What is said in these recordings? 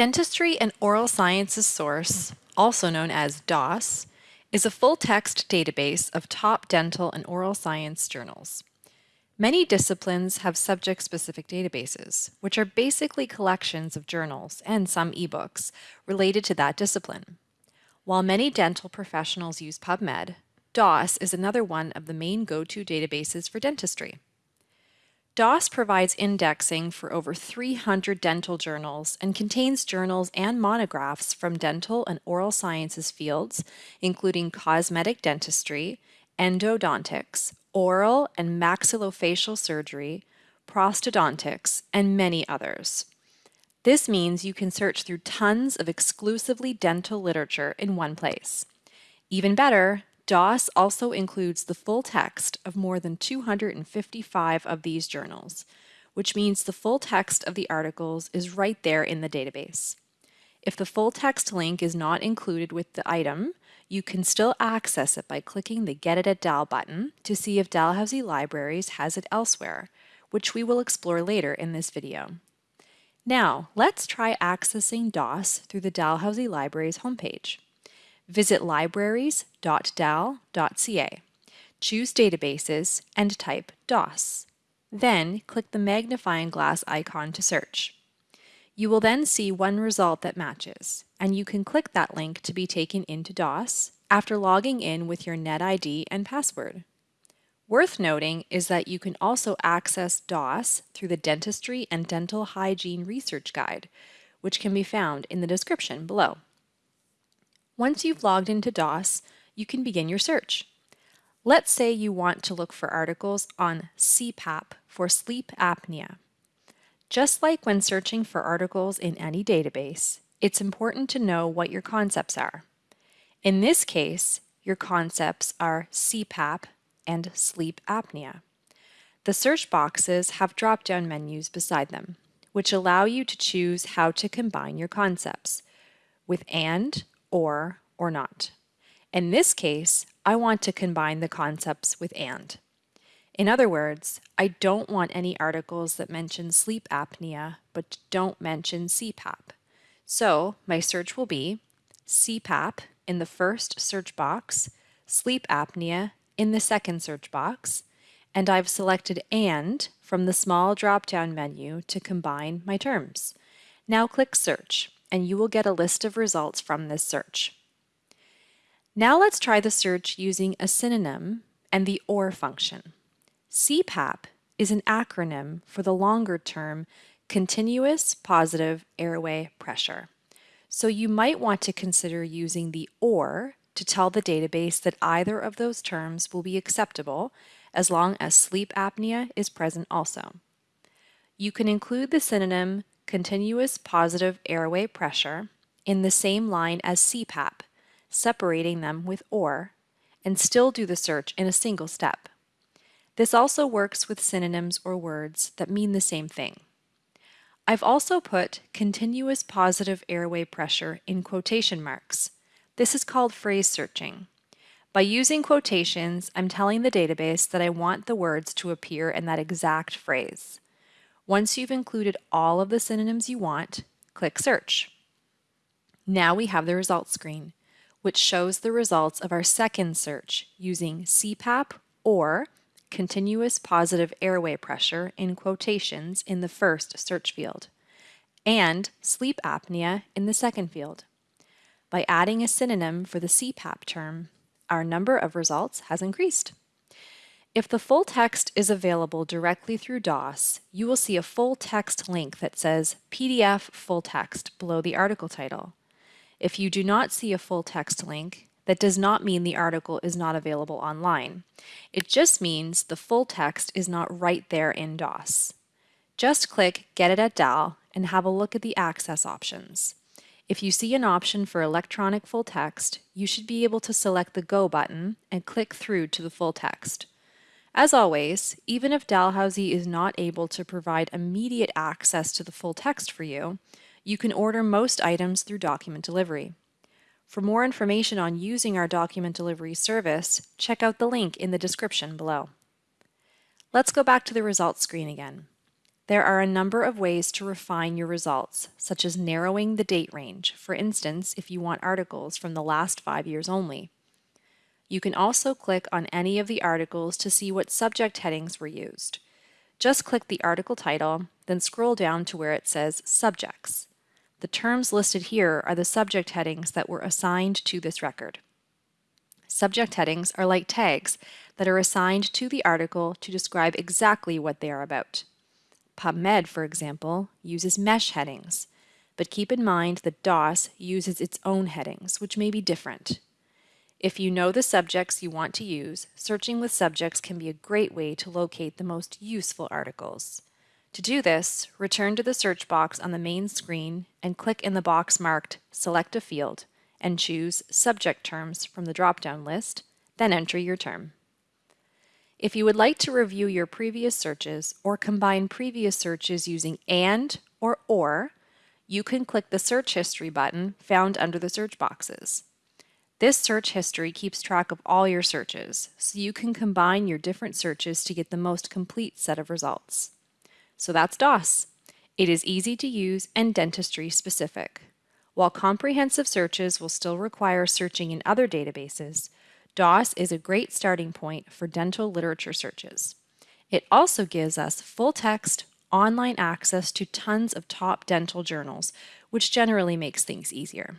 Dentistry and Oral Sciences Source, also known as DOSS, is a full-text database of top dental and oral science journals. Many disciplines have subject-specific databases, which are basically collections of journals and some ebooks related to that discipline. While many dental professionals use PubMed, DOSS is another one of the main go-to databases for dentistry. DOSS provides indexing for over 300 dental journals and contains journals and monographs from dental and oral sciences fields, including cosmetic dentistry, endodontics, oral and maxillofacial surgery, prosthodontics, and many others. This means you can search through tons of exclusively dental literature in one place. Even better, DOSS also includes the full text of more than 255 of these journals, which means the full text of the articles is right there in the database. If the full text link is not included with the item, you can still access it by clicking the Get It at DAL button to see if Dalhousie Libraries has it elsewhere, which we will explore later in this video. Now, let's try accessing DOSS through the Dalhousie Libraries homepage. Visit libraries.dal.ca. Choose Databases and type DOSS. Then click the magnifying glass icon to search. You will then see one result that matches, and you can click that link to be taken into DOSS after logging in with your NetID and password. Worth noting is that you can also access DOSS through the Dentistry and Dental Hygiene Research Guide, which can be found in the description below. Once you've logged into DOSS, you can begin your search. Let's say you want to look for articles on CPAP for sleep apnea. Just like when searching for articles in any database, it's important to know what your concepts are. In this case, your concepts are CPAP and sleep apnea. The search boxes have drop-down menus beside them, which allow you to choose how to combine your concepts with AND or, or not. In this case, I want to combine the concepts with and. In other words, I don't want any articles that mention sleep apnea but don't mention CPAP. So my search will be CPAP in the first search box, sleep apnea in the second search box, and I've selected AND from the small drop-down menu to combine my terms. Now click Search and you will get a list of results from this search. Now let's try the search using a synonym and the OR function. CPAP is an acronym for the longer term Continuous Positive Airway Pressure. So you might want to consider using the OR to tell the database that either of those terms will be acceptable as long as sleep apnea is present also. You can include the synonym continuous positive airway pressure in the same line as CPAP, separating them with OR, and still do the search in a single step. This also works with synonyms or words that mean the same thing. I've also put continuous positive airway pressure in quotation marks. This is called phrase searching. By using quotations, I'm telling the database that I want the words to appear in that exact phrase. Once you've included all of the synonyms you want, click Search. Now we have the results screen, which shows the results of our second search using CPAP or continuous positive airway pressure in quotations in the first search field, and sleep apnea in the second field. By adding a synonym for the CPAP term, our number of results has increased. If the full text is available directly through DOSS, you will see a full text link that says PDF full text below the article title. If you do not see a full text link, that does not mean the article is not available online. It just means the full text is not right there in DOSS. Just click Get It at DAL and have a look at the access options. If you see an option for electronic full text, you should be able to select the Go button and click through to the full text. As always, even if Dalhousie is not able to provide immediate access to the full text for you, you can order most items through document delivery. For more information on using our document delivery service, check out the link in the description below. Let's go back to the results screen again. There are a number of ways to refine your results, such as narrowing the date range, for instance, if you want articles from the last five years only. You can also click on any of the articles to see what subject headings were used. Just click the article title, then scroll down to where it says Subjects. The terms listed here are the subject headings that were assigned to this record. Subject headings are like tags that are assigned to the article to describe exactly what they are about. PubMed, for example, uses MeSH headings, but keep in mind that DOSS uses its own headings, which may be different. If you know the subjects you want to use, searching with subjects can be a great way to locate the most useful articles. To do this, return to the search box on the main screen and click in the box marked Select a Field and choose Subject Terms from the drop-down list, then enter your term. If you would like to review your previous searches or combine previous searches using AND or OR, you can click the Search History button found under the search boxes. This search history keeps track of all your searches, so you can combine your different searches to get the most complete set of results. So that's DOSS. It is easy to use and dentistry specific. While comprehensive searches will still require searching in other databases, DOSS is a great starting point for dental literature searches. It also gives us full text, online access to tons of top dental journals, which generally makes things easier.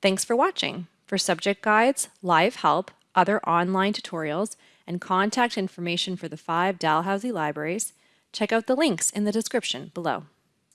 Thanks for watching. For subject guides, live help, other online tutorials, and contact information for the five Dalhousie libraries, check out the links in the description below.